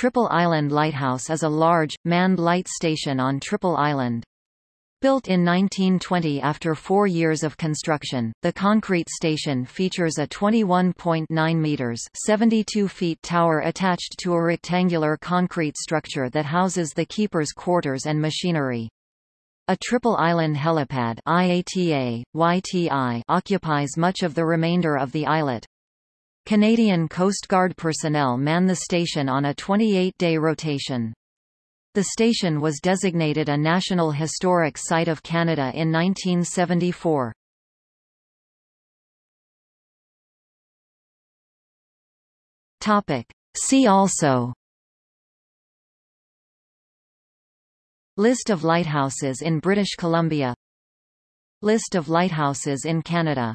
Triple Island Lighthouse is a large, manned light station on Triple Island. Built in 1920 after four years of construction, the concrete station features a 21.9 meters (72 feet) tower attached to a rectangular concrete structure that houses the keeper's quarters and machinery. A Triple Island helipad IATA, YTI occupies much of the remainder of the islet. Canadian Coast Guard personnel man the station on a 28-day rotation. The station was designated a National Historic Site of Canada in 1974. See also List of lighthouses in British Columbia List of lighthouses in Canada